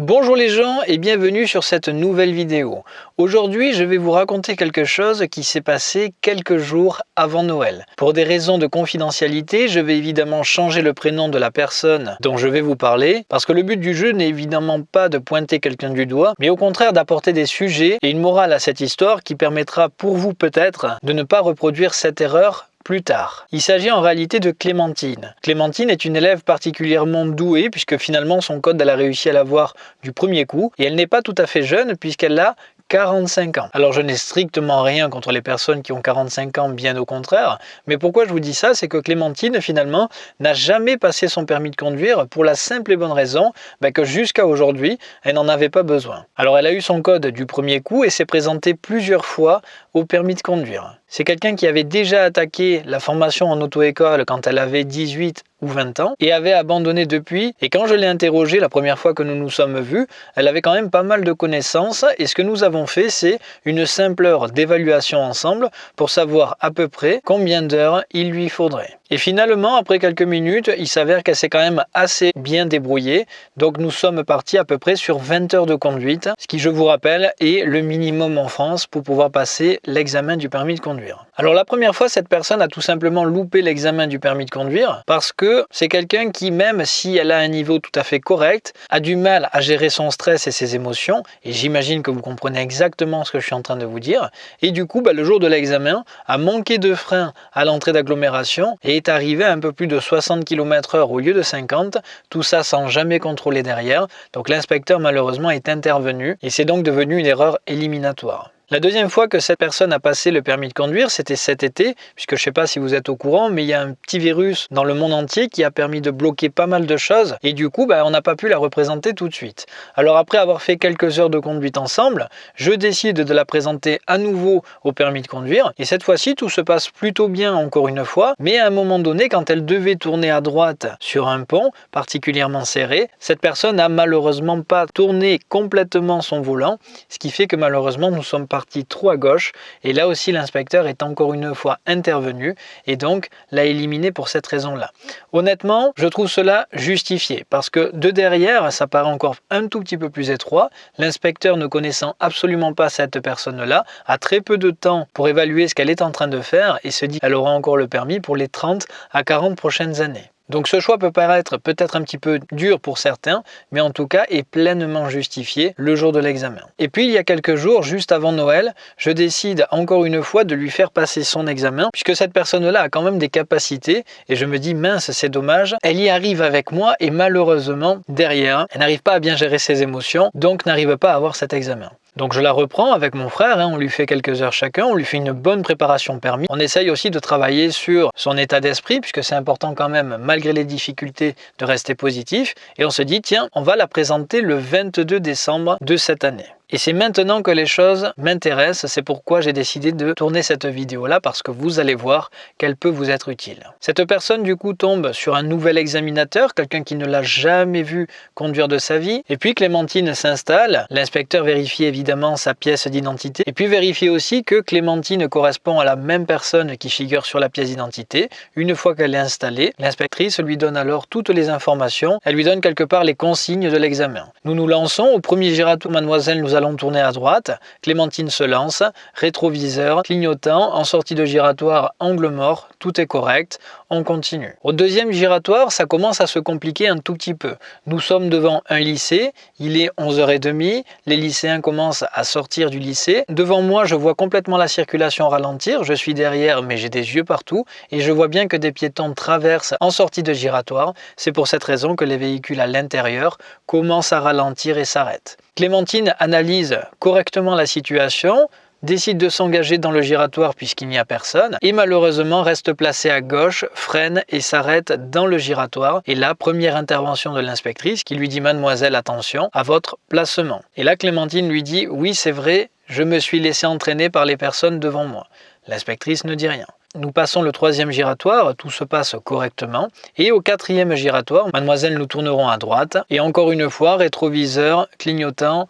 Bonjour les gens et bienvenue sur cette nouvelle vidéo. Aujourd'hui je vais vous raconter quelque chose qui s'est passé quelques jours avant Noël. Pour des raisons de confidentialité, je vais évidemment changer le prénom de la personne dont je vais vous parler parce que le but du jeu n'est évidemment pas de pointer quelqu'un du doigt mais au contraire d'apporter des sujets et une morale à cette histoire qui permettra pour vous peut-être de ne pas reproduire cette erreur plus tard. Il s'agit en réalité de Clémentine. Clémentine est une élève particulièrement douée puisque finalement son code elle a réussi à l'avoir du premier coup et elle n'est pas tout à fait jeune puisqu'elle a 45 ans. Alors je n'ai strictement rien contre les personnes qui ont 45 ans, bien au contraire, mais pourquoi je vous dis ça, c'est que Clémentine finalement n'a jamais passé son permis de conduire pour la simple et bonne raison bah, que jusqu'à aujourd'hui, elle n'en avait pas besoin. Alors elle a eu son code du premier coup et s'est présentée plusieurs fois au permis de conduire. C'est quelqu'un qui avait déjà attaqué la formation en auto-école quand elle avait 18 ou 20 ans et avait abandonné depuis. Et quand je l'ai interrogée la première fois que nous nous sommes vus, elle avait quand même pas mal de connaissances et ce que nous avons fait, c'est une simple heure d'évaluation ensemble pour savoir à peu près combien d'heures il lui faudrait. Et finalement, après quelques minutes, il s'avère qu'elle s'est quand même assez bien débrouillée. Donc nous sommes partis à peu près sur 20 heures de conduite, ce qui, je vous rappelle, est le minimum en France pour pouvoir passer l'examen du permis de conduire. Alors la première fois, cette personne a tout simplement loupé l'examen du permis de conduire parce que c'est quelqu'un qui, même si elle a un niveau tout à fait correct, a du mal à gérer son stress et ses émotions. Et j'imagine que vous comprenez exactement ce que je suis en train de vous dire. Et du coup, bah, le jour de l'examen, a manqué de frein à l'entrée d'agglomération et est arrivé à un peu plus de 60 km h au lieu de 50, tout ça sans jamais contrôler derrière. Donc l'inspecteur malheureusement est intervenu et c'est donc devenu une erreur éliminatoire. La deuxième fois que cette personne a passé le permis de conduire, c'était cet été, puisque je ne sais pas si vous êtes au courant, mais il y a un petit virus dans le monde entier qui a permis de bloquer pas mal de choses, et du coup, bah, on n'a pas pu la représenter tout de suite. Alors après avoir fait quelques heures de conduite ensemble, je décide de la présenter à nouveau au permis de conduire, et cette fois-ci, tout se passe plutôt bien encore une fois, mais à un moment donné, quand elle devait tourner à droite sur un pont particulièrement serré, cette personne n'a malheureusement pas tourné complètement son volant, ce qui fait que malheureusement, nous sommes pas trop à gauche et là aussi l'inspecteur est encore une fois intervenu et donc l'a éliminé pour cette raison-là. Honnêtement, je trouve cela justifié parce que de derrière, ça paraît encore un tout petit peu plus étroit. L'inspecteur ne connaissant absolument pas cette personne-là a très peu de temps pour évaluer ce qu'elle est en train de faire et se dit qu'elle aura encore le permis pour les 30 à 40 prochaines années. Donc ce choix peut paraître peut-être un petit peu dur pour certains, mais en tout cas est pleinement justifié le jour de l'examen. Et puis il y a quelques jours, juste avant Noël, je décide encore une fois de lui faire passer son examen, puisque cette personne-là a quand même des capacités, et je me dis mince c'est dommage, elle y arrive avec moi, et malheureusement derrière, elle n'arrive pas à bien gérer ses émotions, donc n'arrive pas à avoir cet examen. Donc je la reprends avec mon frère, hein, on lui fait quelques heures chacun, on lui fait une bonne préparation permis. On essaye aussi de travailler sur son état d'esprit, puisque c'est important quand même, malgré les difficultés, de rester positif. Et on se dit, tiens, on va la présenter le 22 décembre de cette année. Et c'est maintenant que les choses m'intéressent, c'est pourquoi j'ai décidé de tourner cette vidéo-là, parce que vous allez voir qu'elle peut vous être utile. Cette personne du coup tombe sur un nouvel examinateur, quelqu'un qui ne l'a jamais vu conduire de sa vie, et puis Clémentine s'installe, l'inspecteur vérifie évidemment sa pièce d'identité, et puis vérifie aussi que Clémentine correspond à la même personne qui figure sur la pièce d'identité. Une fois qu'elle est installée, l'inspectrice lui donne alors toutes les informations, elle lui donne quelque part les consignes de l'examen. Nous nous lançons, au premier giratoire, mademoiselle nous allons tourner à droite, Clémentine se lance, rétroviseur, clignotant, en sortie de giratoire, angle mort, tout est correct, on continue. Au deuxième giratoire, ça commence à se compliquer un tout petit peu. Nous sommes devant un lycée, il est 11h30, les lycéens commencent à sortir du lycée. Devant moi, je vois complètement la circulation ralentir, je suis derrière mais j'ai des yeux partout et je vois bien que des piétons traversent en sortie de giratoire. C'est pour cette raison que les véhicules à l'intérieur commencent à ralentir et s'arrêtent. Clémentine analyse correctement la situation, décide de s'engager dans le giratoire puisqu'il n'y a personne et malheureusement reste placée à gauche, freine et s'arrête dans le giratoire. Et là, première intervention de l'inspectrice qui lui dit « Mademoiselle, attention à votre placement ». Et là, Clémentine lui dit « Oui, c'est vrai, je me suis laissé entraîner par les personnes devant moi ». L'inspectrice ne dit rien. Nous passons le troisième giratoire, tout se passe correctement. Et au quatrième giratoire, mademoiselle, nous tournerons à droite. Et encore une fois, rétroviseur, clignotant,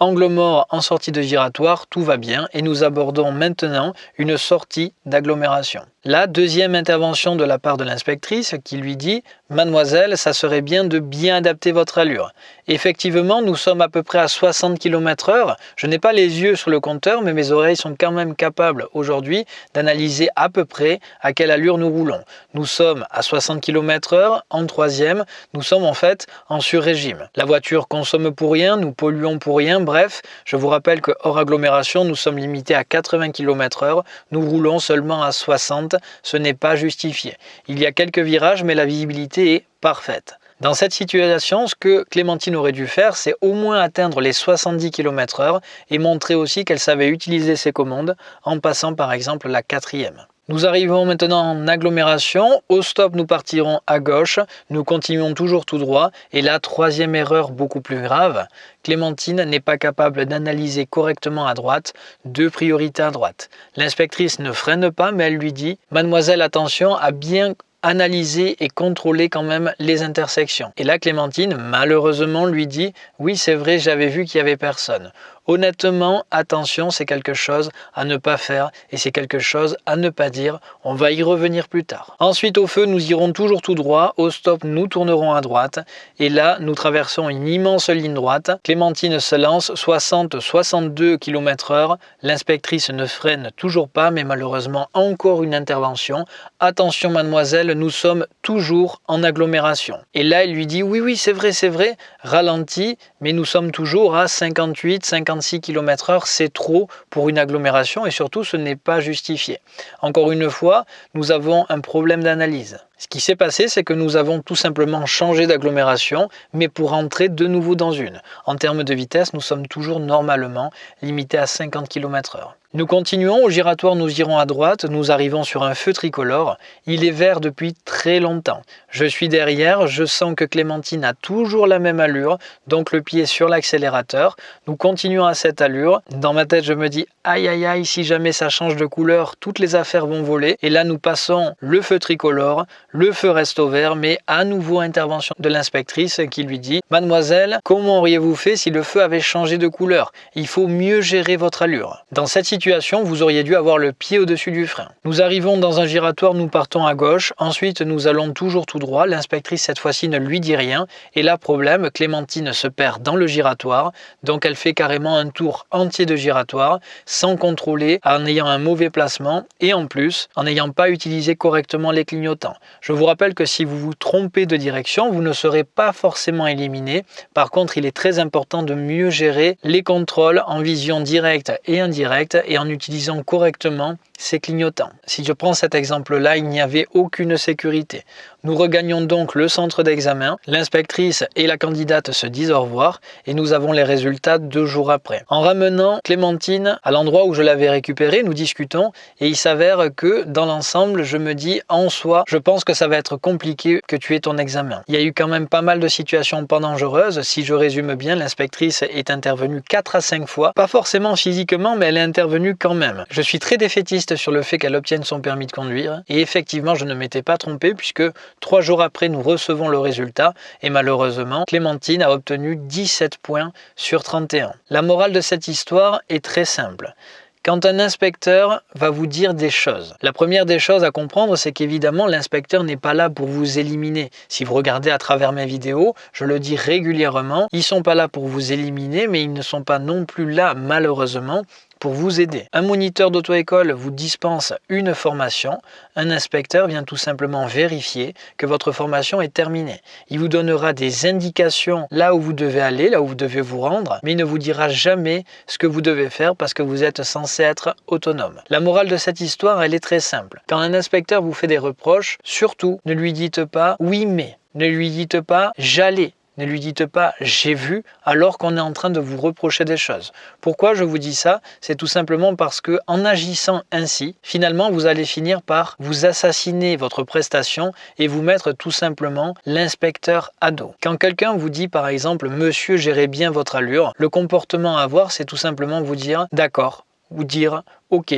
angle mort en sortie de giratoire, tout va bien. Et nous abordons maintenant une sortie d'agglomération. La deuxième intervention de la part de l'inspectrice qui lui dit « Mademoiselle, ça serait bien de bien adapter votre allure. Effectivement, nous sommes à peu près à 60 km h Je n'ai pas les yeux sur le compteur, mais mes oreilles sont quand même capables aujourd'hui d'analyser à peu près à quelle allure nous roulons. Nous sommes à 60 km h en troisième, nous sommes en fait en sur-régime. La voiture consomme pour rien, nous polluons pour rien, bref, je vous rappelle que hors agglomération, nous sommes limités à 80 km h nous roulons seulement à 60, ce n'est pas justifié. Il y a quelques virages, mais la visibilité est parfaite. Dans cette situation, ce que Clémentine aurait dû faire, c'est au moins atteindre les 70 km h et montrer aussi qu'elle savait utiliser ses commandes en passant par exemple la quatrième. Nous arrivons maintenant en agglomération. Au stop, nous partirons à gauche. Nous continuons toujours tout droit. Et la troisième erreur beaucoup plus grave, Clémentine n'est pas capable d'analyser correctement à droite, deux priorités à droite. L'inspectrice ne freine pas, mais elle lui dit « Mademoiselle, attention à bien analyser et contrôler quand même les intersections. Et là, Clémentine, malheureusement, lui dit « Oui, c'est vrai, j'avais vu qu'il n'y avait personne. Honnêtement, attention, c'est quelque chose à ne pas faire et c'est quelque chose à ne pas dire. On va y revenir plus tard. Ensuite, au feu, nous irons toujours tout droit. Au stop, nous tournerons à droite. Et là, nous traversons une immense ligne droite. Clémentine se lance 60-62 km h L'inspectrice ne freine toujours pas, mais malheureusement, encore une intervention. Attention, mademoiselle, nous sommes toujours en agglomération. Et là, il lui dit, oui, oui, c'est vrai, c'est vrai, ralenti, mais nous sommes toujours à 58, 50 6 km h c'est trop pour une agglomération et surtout ce n'est pas justifié. Encore une fois, nous avons un problème d'analyse. Ce qui s'est passé, c'est que nous avons tout simplement changé d'agglomération, mais pour entrer de nouveau dans une. En termes de vitesse, nous sommes toujours normalement limités à 50 km h nous continuons, au giratoire nous irons à droite, nous arrivons sur un feu tricolore. Il est vert depuis très longtemps. Je suis derrière, je sens que Clémentine a toujours la même allure, donc le pied sur l'accélérateur. Nous continuons à cette allure. Dans ma tête, je me dis aïe aïe aïe, si jamais ça change de couleur, toutes les affaires vont voler. Et là, nous passons le feu tricolore, le feu reste au vert, mais à nouveau intervention de l'inspectrice qui lui dit Mademoiselle, comment auriez-vous fait si le feu avait changé de couleur? Il faut mieux gérer votre allure. Dans cette vous auriez dû avoir le pied au-dessus du frein. Nous arrivons dans un giratoire, nous partons à gauche, ensuite nous allons toujours tout droit, l'inspectrice cette fois-ci ne lui dit rien, et là problème, Clémentine se perd dans le giratoire, donc elle fait carrément un tour entier de giratoire, sans contrôler, en ayant un mauvais placement, et en plus, en n'ayant pas utilisé correctement les clignotants. Je vous rappelle que si vous vous trompez de direction, vous ne serez pas forcément éliminé, par contre il est très important de mieux gérer les contrôles en vision directe et indirecte et en utilisant correctement ces clignotants. Si je prends cet exemple-là, il n'y avait aucune sécurité. Nous regagnons donc le centre d'examen, l'inspectrice et la candidate se disent au revoir et nous avons les résultats deux jours après. En ramenant Clémentine à l'endroit où je l'avais récupérée, nous discutons et il s'avère que dans l'ensemble, je me dis en soi, je pense que ça va être compliqué que tu aies ton examen. Il y a eu quand même pas mal de situations pas dangereuses. Si je résume bien, l'inspectrice est intervenue 4 à 5 fois, pas forcément physiquement, mais elle est intervenue quand même. Je suis très défaitiste sur le fait qu'elle obtienne son permis de conduire. Et effectivement, je ne m'étais pas trompé puisque trois jours après, nous recevons le résultat. Et malheureusement, Clémentine a obtenu 17 points sur 31. La morale de cette histoire est très simple. Quand un inspecteur va vous dire des choses, la première des choses à comprendre, c'est qu'évidemment, l'inspecteur n'est pas là pour vous éliminer. Si vous regardez à travers mes vidéos, je le dis régulièrement, ils sont pas là pour vous éliminer, mais ils ne sont pas non plus là, malheureusement, pour vous aider. Un moniteur d'auto-école vous dispense une formation, un inspecteur vient tout simplement vérifier que votre formation est terminée. Il vous donnera des indications là où vous devez aller, là où vous devez vous rendre, mais il ne vous dira jamais ce que vous devez faire parce que vous êtes censé être autonome. La morale de cette histoire, elle est très simple. Quand un inspecteur vous fait des reproches, surtout ne lui dites pas « oui mais ». Ne lui dites pas « j'allais ». Ne lui dites pas « j'ai vu » alors qu'on est en train de vous reprocher des choses. Pourquoi je vous dis ça? C'est tout simplement parce que en agissant ainsi, finalement vous allez finir par vous assassiner votre prestation et vous mettre tout simplement l'inspecteur à dos. Quand quelqu'un vous dit par exemple « monsieur gérez bien votre allure », le comportement à avoir c'est tout simplement vous dire « d'accord » ou dire « ok »,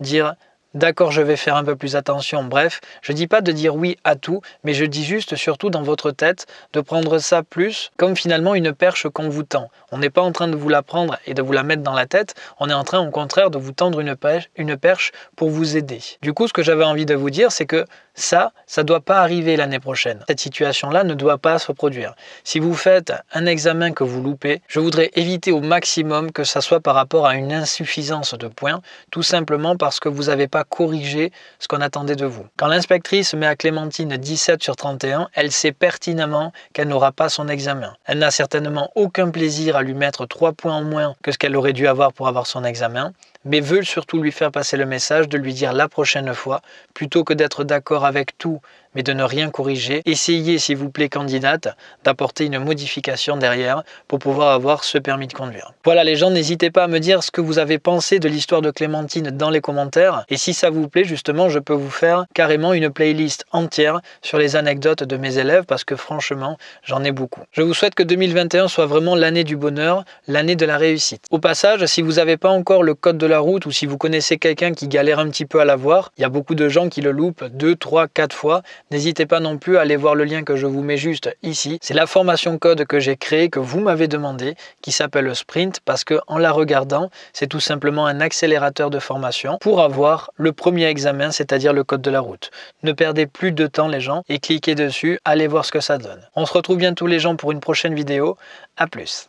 dire d'accord je vais faire un peu plus attention, bref, je dis pas de dire oui à tout, mais je dis juste surtout dans votre tête de prendre ça plus comme finalement une perche qu'on vous tend. On n'est pas en train de vous la prendre et de vous la mettre dans la tête, on est en train au contraire de vous tendre une perche, une perche pour vous aider. Du coup, ce que j'avais envie de vous dire, c'est que ça, ça ne doit pas arriver l'année prochaine. Cette situation-là ne doit pas se produire. Si vous faites un examen que vous loupez, je voudrais éviter au maximum que ça soit par rapport à une insuffisance de points, tout simplement parce que vous n'avez pas corrigé ce qu'on attendait de vous. Quand l'inspectrice met à Clémentine 17 sur 31, elle sait pertinemment qu'elle n'aura pas son examen. Elle n'a certainement aucun plaisir à lui mettre 3 points en moins que ce qu'elle aurait dû avoir pour avoir son examen mais veulent surtout lui faire passer le message de lui dire la prochaine fois, plutôt que d'être d'accord avec tout mais de ne rien corriger. Essayez, s'il vous plaît, candidate, d'apporter une modification derrière pour pouvoir avoir ce permis de conduire. Voilà les gens, n'hésitez pas à me dire ce que vous avez pensé de l'histoire de Clémentine dans les commentaires. Et si ça vous plaît, justement, je peux vous faire carrément une playlist entière sur les anecdotes de mes élèves parce que franchement, j'en ai beaucoup. Je vous souhaite que 2021 soit vraiment l'année du bonheur, l'année de la réussite. Au passage, si vous n'avez pas encore le code de la route ou si vous connaissez quelqu'un qui galère un petit peu à l'avoir, il y a beaucoup de gens qui le loupent 2, 3, 4 fois. N'hésitez pas non plus à aller voir le lien que je vous mets juste ici. C'est la formation code que j'ai créée, que vous m'avez demandé, qui s'appelle Sprint, parce que en la regardant, c'est tout simplement un accélérateur de formation pour avoir le premier examen, c'est-à-dire le code de la route. Ne perdez plus de temps les gens et cliquez dessus, allez voir ce que ça donne. On se retrouve bientôt les gens pour une prochaine vidéo. A plus